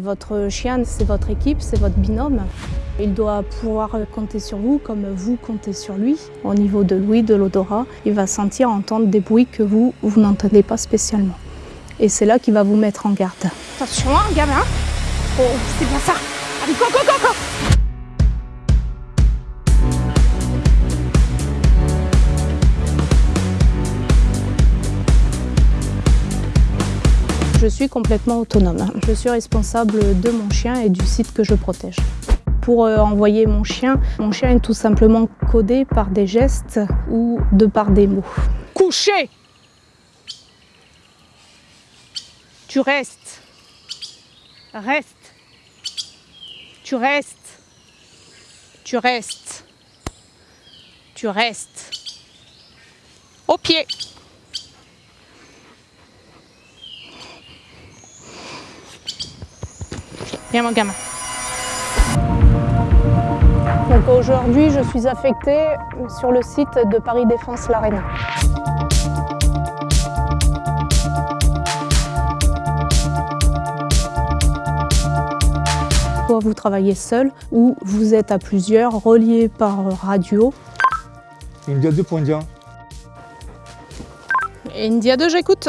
Votre chien, c'est votre équipe, c'est votre binôme. Il doit pouvoir compter sur vous comme vous comptez sur lui. Au niveau de l'ouïe, de l'odorat, il va sentir, entendre des bruits que vous, vous n'entendez pas spécialement. Et c'est là qu'il va vous mettre en garde. Attention, hein, gamin Oh, c'est bien ça Allez, go, go, go, go Je suis complètement autonome. Je suis responsable de mon chien et du site que je protège. Pour euh, envoyer mon chien, mon chien est tout simplement codé par des gestes ou de par des mots. Couché Tu restes. Reste. Tu restes. Tu restes. Tu restes. Au pied. Viens mon gamin. Donc aujourd'hui, je suis affectée sur le site de Paris Défense l'Arena. Soit vous travaillez seul ou vous êtes à plusieurs, reliés par radio. India 2 pour India. India 2, j'écoute.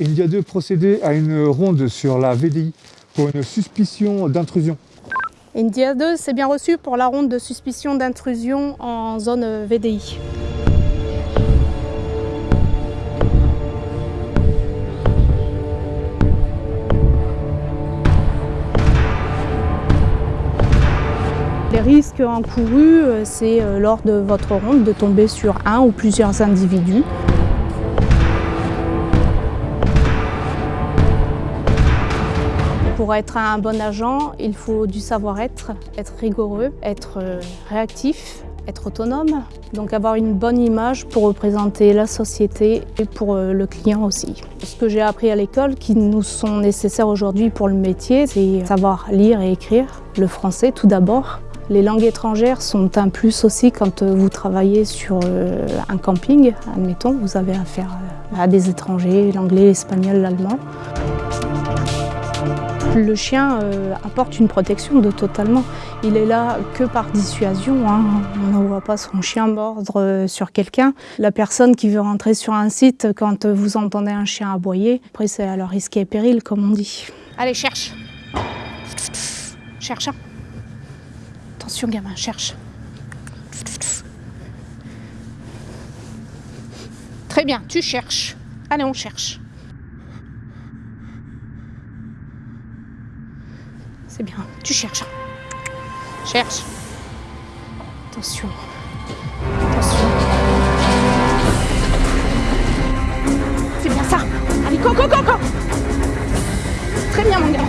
India 2 procédait à une ronde sur la VDI pour une suspicion d'intrusion. India 2, c'est bien reçu pour la ronde de suspicion d'intrusion en zone VDI. Les risques encourus, euh, c'est euh, lors de votre ronde de tomber sur un ou plusieurs individus. Pour être un bon agent, il faut du savoir-être, être rigoureux, être euh, réactif, être autonome, donc avoir une bonne image pour représenter la société et pour le client aussi. Ce que j'ai appris à l'école qui nous sont nécessaires aujourd'hui pour le métier, c'est savoir lire et écrire, le français tout d'abord, les langues étrangères sont un plus aussi quand euh, vous travaillez sur euh, un camping. Admettons, vous avez affaire euh, à des étrangers, l'anglais, l'espagnol, l'allemand. Le chien apporte une protection de totalement. Il est là que par dissuasion. Hein. On ne voit pas son chien mordre sur quelqu'un. La personne qui veut rentrer sur un site, quand vous entendez un chien aboyer, après c'est à leur risque et péril, comme on dit. Allez, cherche. Cherche. Attention gamin, cherche. Très bien, tu cherches. Allez, on cherche. C'est bien, tu cherches. Cherche. Attention. Attention. C'est bien ça. Allez, go, go, go, go. Très bien, mon gamin.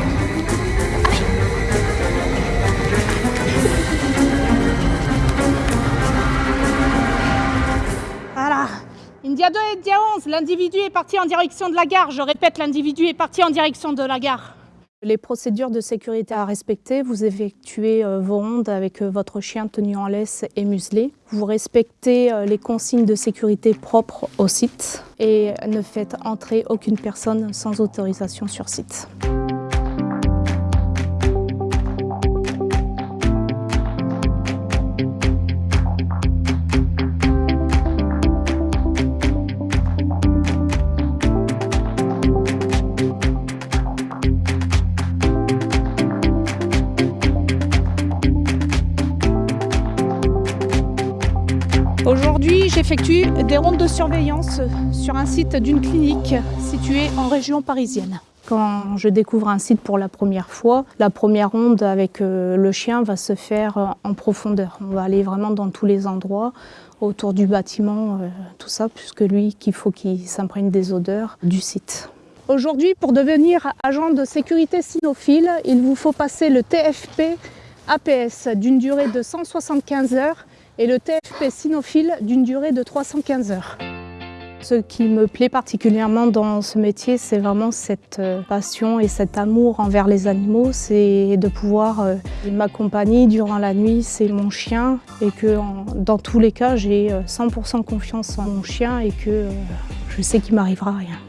India 2 et India 11, l'individu est parti en direction de la gare. Je répète, l'individu est parti en direction de la gare. Les procédures de sécurité à respecter, vous effectuez euh, vos rondes avec euh, votre chien tenu en laisse et muselé. Vous respectez euh, les consignes de sécurité propres au site et ne faites entrer aucune personne sans autorisation sur site. Aujourd'hui, j'effectue des rondes de surveillance sur un site d'une clinique située en région parisienne. Quand je découvre un site pour la première fois, la première ronde avec euh, le chien va se faire euh, en profondeur. On va aller vraiment dans tous les endroits, autour du bâtiment, euh, tout ça, puisque lui, qu'il faut qu'il s'imprègne des odeurs du site. Aujourd'hui, pour devenir agent de sécurité cynophile, il vous faut passer le TFP APS d'une durée de 175 heures et le TFP cynophile d'une durée de 315 heures. Ce qui me plaît particulièrement dans ce métier, c'est vraiment cette euh, passion et cet amour envers les animaux. C'est de pouvoir euh, m'accompagner durant la nuit, c'est mon chien et que dans tous les cas, j'ai 100% euh, confiance en mon chien et que je sais qu'il m'arrivera rien.